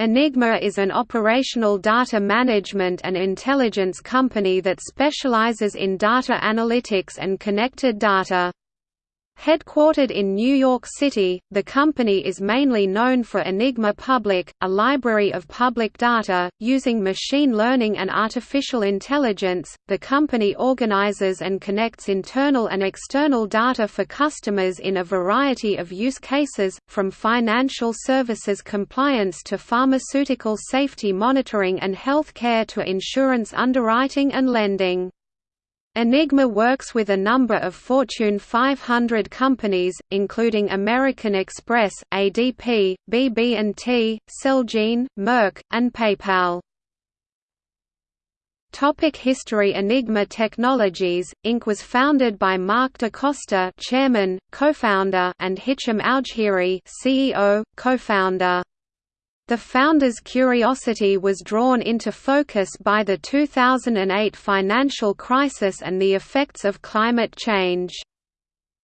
Enigma is an operational data management and intelligence company that specializes in data analytics and connected data. Headquartered in New York City, the company is mainly known for Enigma Public, a library of public data. Using machine learning and artificial intelligence, the company organizes and connects internal and external data for customers in a variety of use cases, from financial services compliance to pharmaceutical safety monitoring and healthcare to insurance underwriting and lending. Enigma works with a number of Fortune 500 companies, including American Express, ADP, BB&T, Celgene, Merck, and PayPal. Topic History Enigma Technologies, Inc. was founded by Marc DaCosta chairman, co-founder and Hicham Oudghiri CEO, co-founder. The founders' curiosity was drawn into focus by the 2008 financial crisis and the effects of climate change.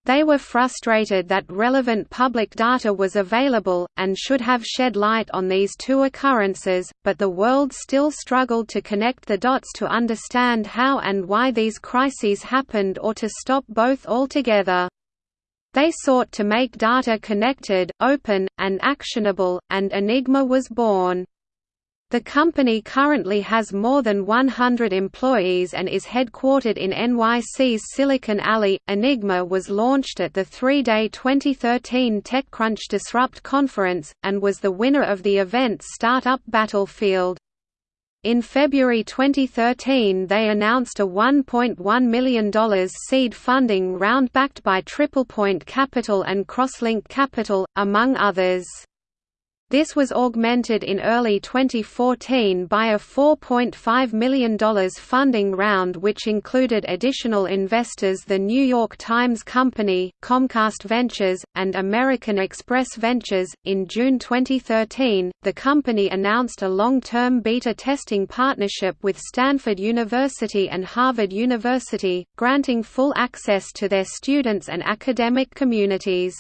They were frustrated that relevant public data was available, and should have shed light on these two occurrences, but the world still struggled to connect the dots to understand how and why these crises happened or to stop both altogether. They sought to make data connected, open, and actionable, and Enigma was born. The company currently has more than 100 employees and is headquartered in NYC's Silicon Alley. Enigma was launched at the three day 2013 TechCrunch Disrupt conference, and was the winner of the event's Startup Battlefield. In February 2013 they announced a $1.1 million seed funding round backed by TriplePoint Capital and Crosslink Capital, among others. This was augmented in early 2014 by a $4.5 million funding round which included additional investors the New York Times Company, Comcast Ventures, and American Express Ventures. In June 2013, the company announced a long-term beta testing partnership with Stanford University and Harvard University, granting full access to their students and academic communities.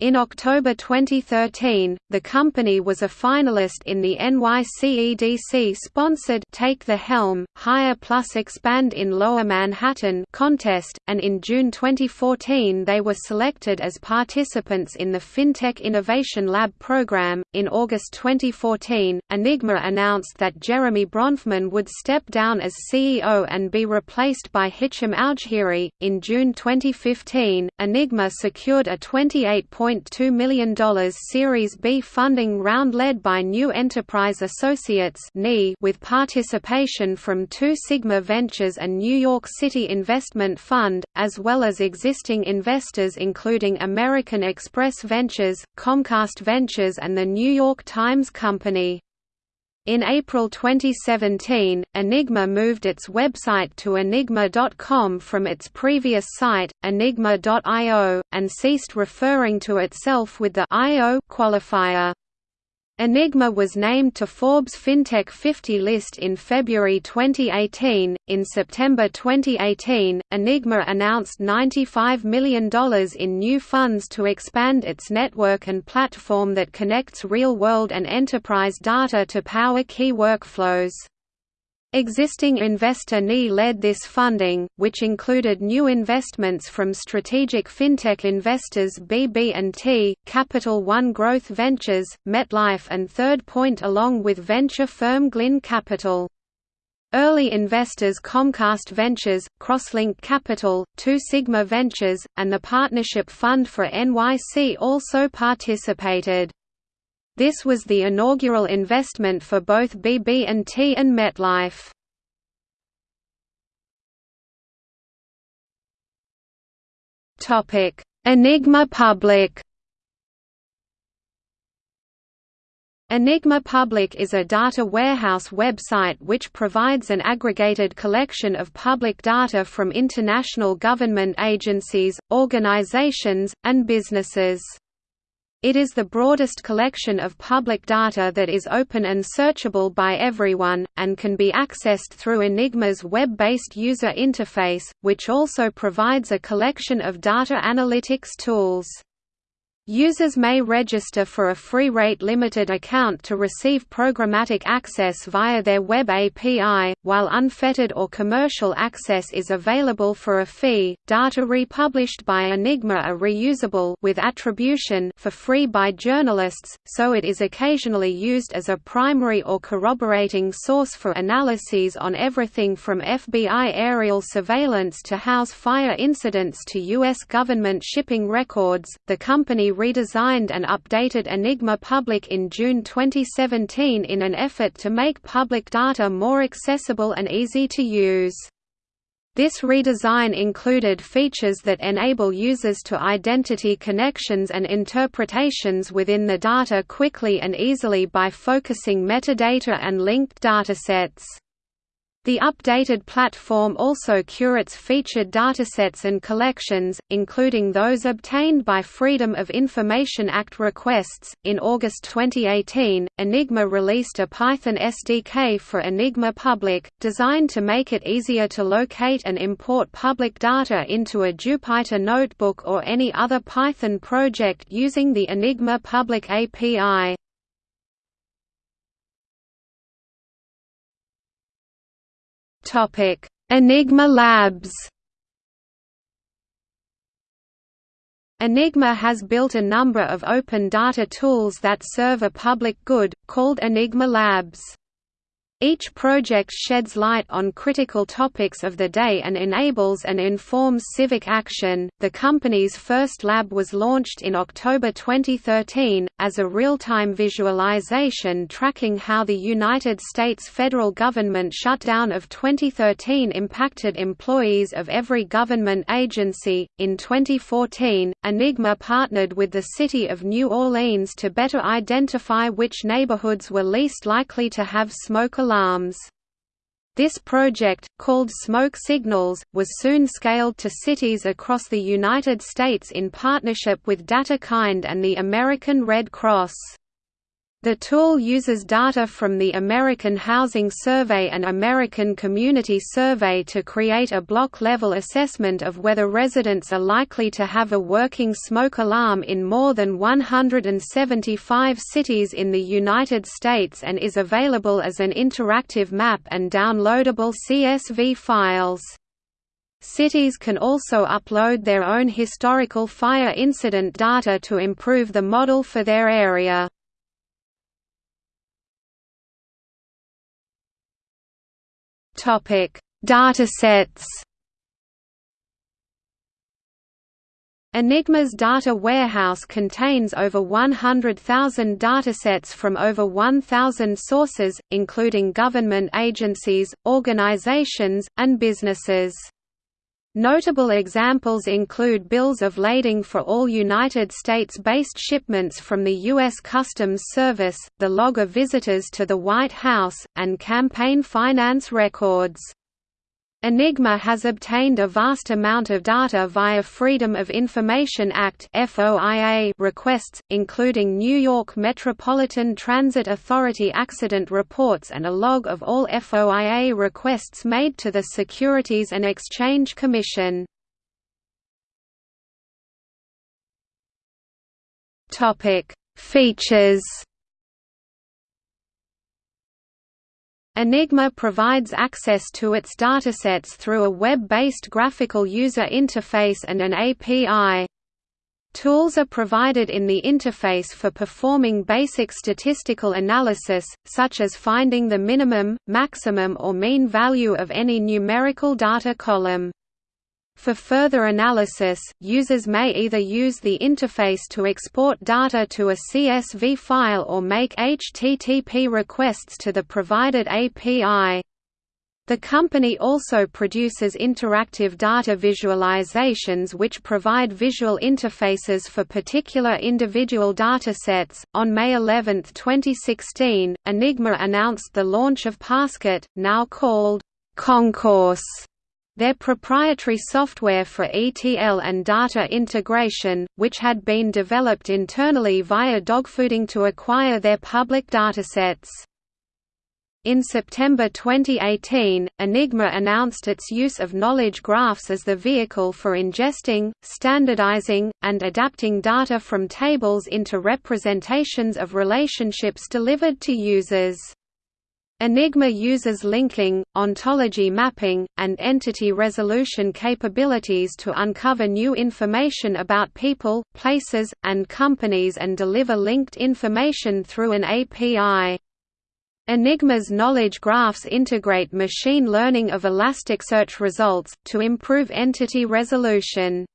In October 2013, the company was a finalist in the NYCEDC-sponsored Take the Helm, Hire Plus Expand in Lower Manhattan contest, and in June 2014 they were selected as participants in the FinTech Innovation Lab program. In August 2014, Enigma announced that Jeremy Bronfman would step down as CEO and be replaced by Hicham Oudghiri. In June 2015, Enigma secured a 28 $1.2 million Series B funding round led by New Enterprise Associates with participation from Two Sigma Ventures and New York City Investment Fund, as well as existing investors including American Express Ventures, Comcast Ventures and the New York Times Company. In April 2017, Enigma moved its website to enigma.com from its previous site, enigma.io, and ceased referring to itself with the .io qualifier. Enigma was named to Forbes FinTech 50 list in February 2018. In September 2018, Enigma announced $95 million in new funds to expand its network and platform that connects real world and enterprise data to power key workflows. Existing investor NEA led this funding, which included new investments from strategic fintech investors BB&T, Capital One Growth Ventures, MetLife and Third Point along with venture firm Glynn Capital. Early investors Comcast Ventures, Crosslink Capital, Two Sigma Ventures, and the Partnership Fund for NYC also participated. This was the inaugural investment for both BB&T and MetLife. Topic: Enigma Public. Enigma Public is a data warehouse website which provides an aggregated collection of public data from international government agencies, organizations, and businesses. It is the broadest collection of public data that is open and searchable by everyone, and can be accessed through Enigma's web-based user interface, which also provides a collection of data analytics tools. Users may register for a free rate-limited account to receive programmatic access via their web API, while unfettered or commercial access is available for a fee. Data republished by Enigma are reusable with attribution for free by journalists, so it is occasionally used as a primary or corroborating source for analyses on everything from FBI aerial surveillance to house fire incidents to US government shipping records. The company redesigned and updated Enigma Public in June 2017 in an effort to make public data more accessible and easy to use. This redesign included features that enable users to identity connections and interpretations within the data quickly and easily by focusing metadata and linked datasets. The updated platform also curates featured datasets and collections, including those obtained by Freedom of Information Act requests. In August 2018, Enigma released a Python SDK for Enigma Public, designed to make it easier to locate and import public data into a Jupyter notebook or any other Python project using the Enigma Public API. Topic: Enigma Labs. Enigma has built a number of open data tools that serve a public good, called Enigma Labs. Each project sheds light on critical topics of the day and enables and informs civic action. The company's first lab was launched in October 2013 as a real-time visualization tracking how the United States federal government shutdown of 2013 impacted employees of every government agency. In 2014, Enigma partnered with the city of New Orleans to better identify which neighborhoods were least likely to have smoke alarms. This project, called Smoke Signals, was soon scaled to cities across the United States in partnership with DataKind and the American Red Cross. The tool uses data from the American Housing Survey and American Community Survey to create a block-level assessment of whether residents are likely to have a working smoke alarm in more than 175 cities in the United States and is available as an interactive map and downloadable CSV files. Cities can also upload their own historical fire incident data to improve the model for their area. Topic: Datasets. Enigma's data warehouse contains over 100,000 datasets from over 1,000 sources, including government agencies, organizations, and businesses. Notable examples include bills of lading for all United States-based shipments from the U.S. Customs Service, the log of visitors to the White House, and campaign finance records. Enigma has obtained a vast amount of data via Freedom of Information Act requests, including New York Metropolitan Transit Authority accident reports and a log of all FOIA requests made to the Securities and Exchange Commission. Features Enigma provides access to its datasets through a web-based graphical user interface and an API. Tools are provided in the interface for performing basic statistical analysis, such as finding the minimum, maximum or mean value of any numerical data column. For further analysis, users may either use the interface to export data to a CSV file or make HTTP requests to the provided API. The company also produces interactive data visualizations which provide visual interfaces for particular individual datasets. On May 11, 2016, Enigma announced the launch of Passkit, now called Concourse their proprietary software for ETL and data integration, which had been developed internally via dogfooding to acquire their public datasets. In September 2018, Enigma announced its use of knowledge graphs as the vehicle for ingesting, standardizing, and adapting data from tables into representations of relationships delivered to users. Enigma uses linking, ontology mapping, and entity resolution capabilities to uncover new information about people, places, and companies and deliver linked information through an API. Enigma's knowledge graphs integrate machine learning of Elasticsearch results, to improve entity resolution.